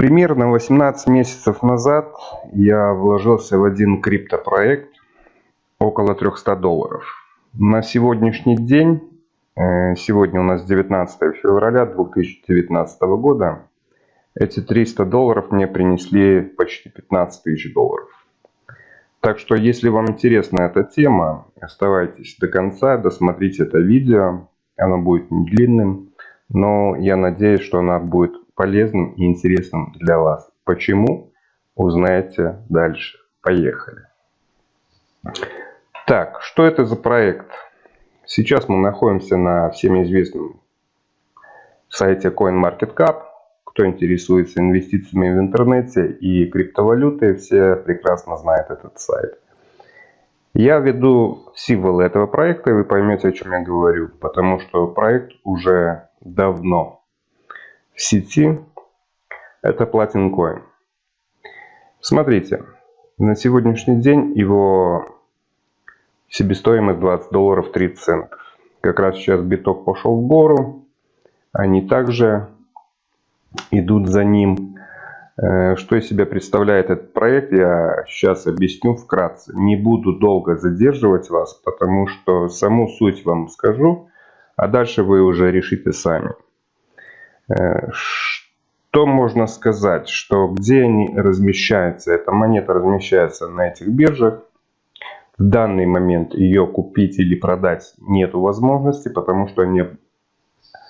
Примерно 18 месяцев назад я вложился в один криптопроект около 300 долларов. На сегодняшний день, э, сегодня у нас 19 февраля 2019 года, эти 300 долларов мне принесли почти 15 тысяч долларов. Так что, если вам интересна эта тема, оставайтесь до конца, досмотрите это видео. Оно будет не длинным, но я надеюсь, что оно будет полезным и интересным для вас. Почему? Узнаете дальше. Поехали. Так, что это за проект? Сейчас мы находимся на всем известном сайте CoinMarketCap. Кто интересуется инвестициями в интернете и криптовалютой, все прекрасно знают этот сайт. Я веду символы этого проекта, и вы поймете, о чем я говорю, потому что проект уже давно сети, это Platin Coin. Смотрите, на сегодняшний день его себестоимость 20 долларов 30 центов. Как раз сейчас биток пошел в гору, они также идут за ним. Э, что из себя представляет этот проект, я сейчас объясню вкратце. Не буду долго задерживать вас, потому что саму суть вам скажу, а дальше вы уже решите сами. Э, что можно сказать, что где они размещаются? Эта монета размещается на этих биржах. В данный момент ее купить или продать нет возможности, потому что они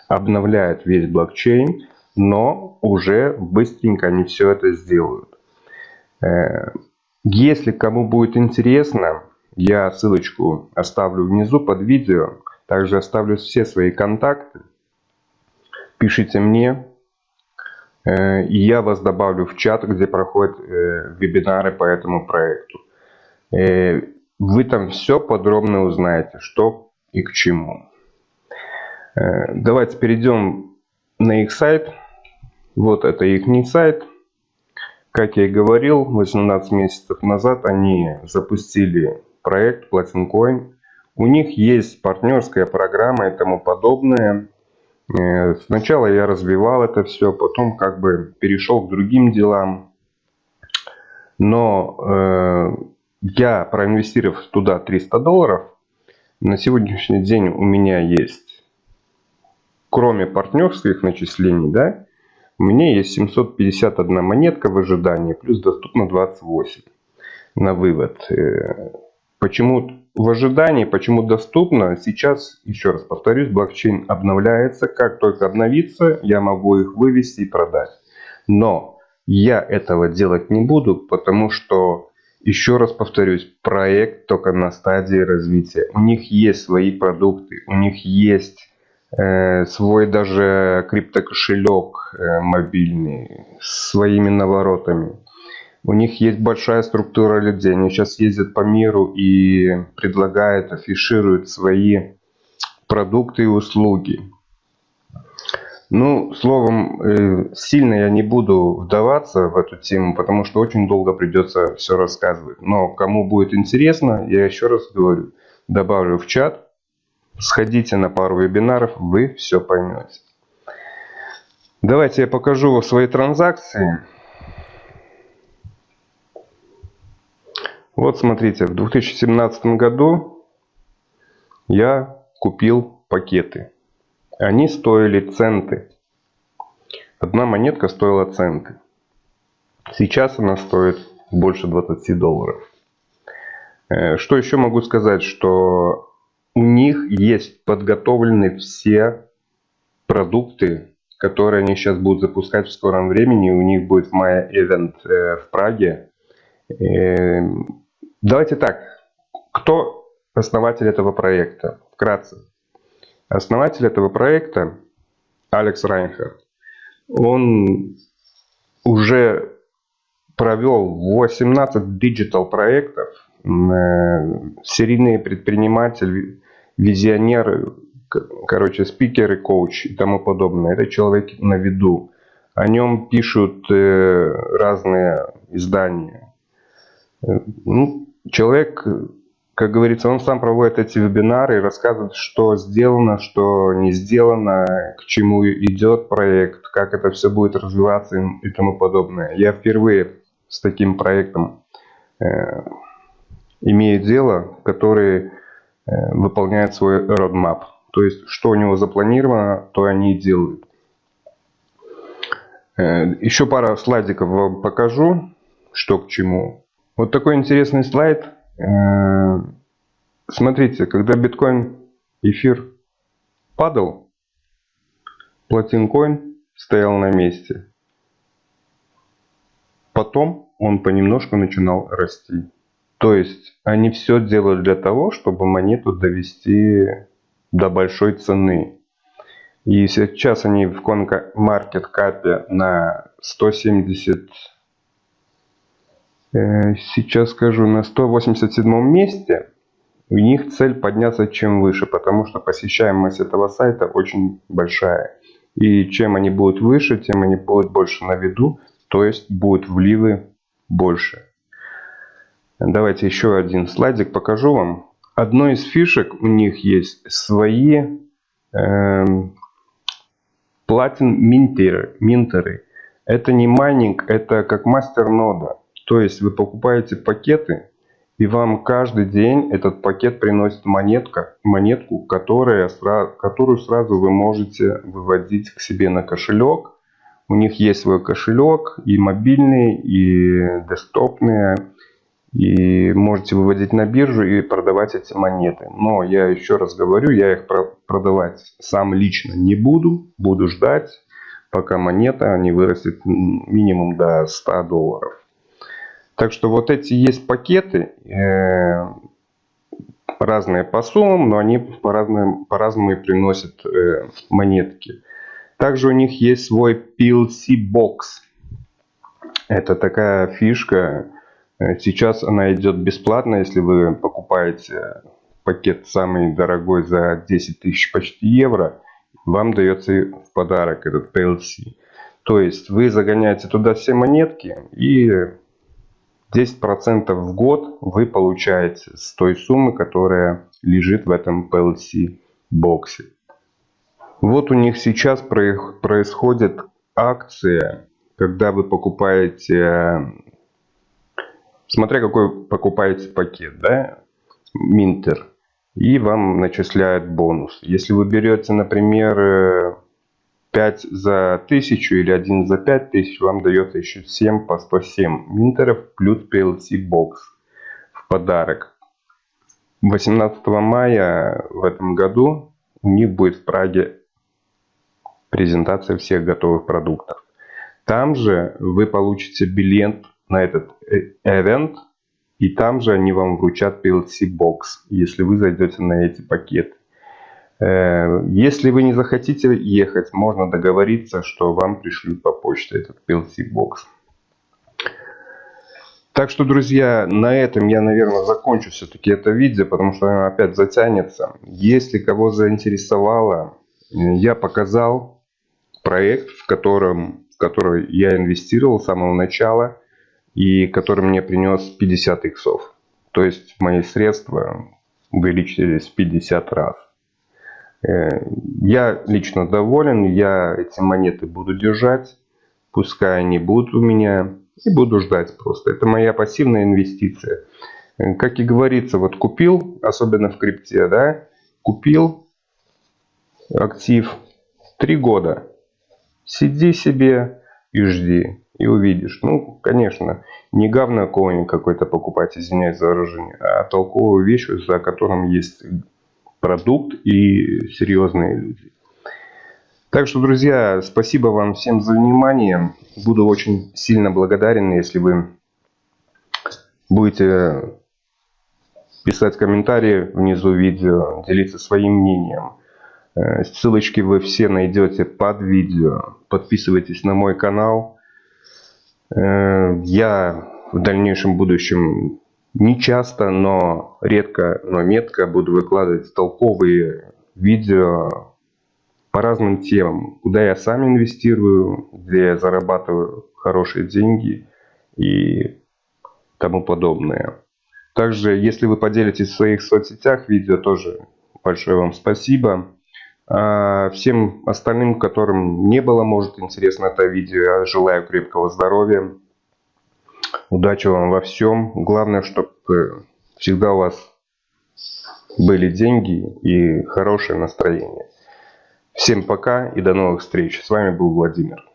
обновляют весь блокчейн, но уже быстренько они все это сделают. Э, если кому будет интересно, я ссылочку оставлю внизу под видео. Также оставлю все свои контакты пишите мне, э, и я вас добавлю в чат, где проходят э, вебинары по этому проекту. Э, вы там все подробно узнаете, что и к чему. Давайте перейдем на их сайт. Вот это их сайт. Как я и говорил, 18 месяцев назад они запустили проект Platin Coin. У них есть партнерская программа и тому подобное. Э, сначала я развивал это все, потом как бы перешел к другим делам. Но э, я, проинвестировав туда 300 долларов, на сегодняшний день у меня есть, кроме партнерских начислений, да, у меня есть 751 монетка в ожидании, плюс доступно 28 на вывод. Э, почему в ожидании, почему доступно. Сейчас, еще раз повторюсь, блокчейн обновляется. Как только обновится, я могу их вывести и продать. Но я этого делать не буду, потому что, еще раз повторюсь, проект только на стадии развития. У них есть свои продукты, у них есть э, свой даже криптокошелек э, мобильный своими наворотами. У них есть большая структура людей. Они сейчас ездят по миру и предлагают, афишируют свои продукты и услуги. Ну, словом, э, сильно я не буду вдаваться в эту тему, потому что очень долго придется все рассказывать. Но кому будет интересно, я еще раз говорю, добавлю в чат, сходите на пару вебинаров, вы все поймете. Давайте я покажу свои транзакции. Вот смотрите, в 2017 году я купил пакеты. Они стоили центы. Одна монетка стоила центы. Сейчас она стоит больше 20 долларов. Э, что еще могу сказать, что у них есть подготовлены все продукты, которые они сейчас будут запускать в скором времени. У них будет в мае э, в Праге. Давайте так. Кто основатель этого проекта? Вкратце. Основатель этого проекта Алекс Райнхард. Он уже провел 18 digital проектов. Серийный предприниматель, визионер, короче, спикер и коуч и тому подобное. Это человек на виду. О нем пишут э, разные издания. Э, ну, человек, как говорится, он сам проводит эти вебинары и рассказывает, что сделано, что не сделано, к чему идет проект, как это все будет развиваться и тому подобное. Я впервые с таким проектом э, имею дело, который э, выполняет свой roadmap. То есть, что у него запланировано, то они и делают. Э, еще пара слайдиков вам покажу, что к чему. Вот такой интересный слайд. Э, смотрите, когда биткоин, эфир падал, платинкоин стоял на месте. Потом он понемножку начинал расти. То есть они все делают для того, чтобы монету довести до большой цены. И сейчас они в маркет капе на 170, э, сейчас скажу, на 187 месте. У них цель подняться чем выше, потому что посещаемость этого сайта очень большая. И чем они будут выше, тем они будут больше на виду, то есть будут вливы больше. Давайте еще один слайдик покажу вам. Одной из фишек у них есть свои э, платин минтеры, минтеры. Это не майнинг, это как мастер нода. То есть вы покупаете пакеты, и вам каждый день этот пакет приносит монетка, монетку, которая, которую сразу вы можете выводить к себе на кошелек. У них есть свой кошелек, и мобильный, и десктопный. И можете выводить на биржу и продавать эти монеты. Но я еще раз говорю, я их продавать сам лично не буду. Буду ждать, пока монета не вырастет минимум до 100 долларов. Так что вот эти есть пакеты, э, разные по суммам, но они по-разному по разному приносят э, монетки. Также у них есть свой PLC Box. Это такая фишка, Э, сейчас она идет бесплатно, если вы покупаете пакет самый дорогой за 10 тысяч почти евро, вам дается в подарок этот PLC. То есть вы загоняете туда все монетки и 10% в год вы получаете с той суммы, которая лежит в этом PLC боксе. Вот у них сейчас происходит акция, когда вы покупаете смотря какой покупаете пакет, да, Минтер, и вам начисляют бонус. Если вы берете, например, 5 за 1000 или 1 за 5000, вам дается еще 7 по 107 минтеров плюс PLC бокс в подарок. 18 мая в этом году у них будет в Праге презентация всех готовых продуктов. Там же вы получите билет на этот э, и там же они вам вручат PLC Box, если вы зайдете на эти пакеты. Э, если вы не захотите ехать, можно договориться, что вам пришлют по почте этот PLC Box. Так что, друзья, на этом я, наверное, закончу все-таки это видео, потому что оно опять затянется. Если кого заинтересовало, я показал проект, в котором, в который я инвестировал с самого начала и который мне принес 50 иксов. То есть мои средства увеличились 50 раз. Э, я лично доволен, я эти монеты буду держать, пускай они будут у меня, и буду ждать просто. Это моя пассивная инвестиция. Э, как и говорится, вот купил, особенно в крипте, да, купил актив три года, сиди себе и жди и увидишь. Ну, конечно, не говно коин какой-то покупать, извиняюсь за выражение, а толковую вещь, за которым есть продукт и серьезные люди. Так что, друзья, спасибо вам всем за внимание. Буду очень сильно благодарен, если вы будете писать комментарии внизу видео, делиться своим мнением. Э, ссылочки вы все найдете под видео. Подписывайтесь на мой канал. Э, я в дальнейшем будущем не часто, но редко, но метко буду выкладывать толковые видео по разным темам, куда я сам инвестирую, где я зарабатываю хорошие деньги и тому подобное. Также, если вы поделитесь в своих соцсетях видео, тоже большое вам спасибо. А всем остальным, которым не было, может, интересно это видео, я желаю крепкого здоровья. Удачи вам во всем. Главное, чтобы всегда у вас были деньги и хорошее настроение. Всем пока и до новых встреч. С вами был Владимир.